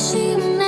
心。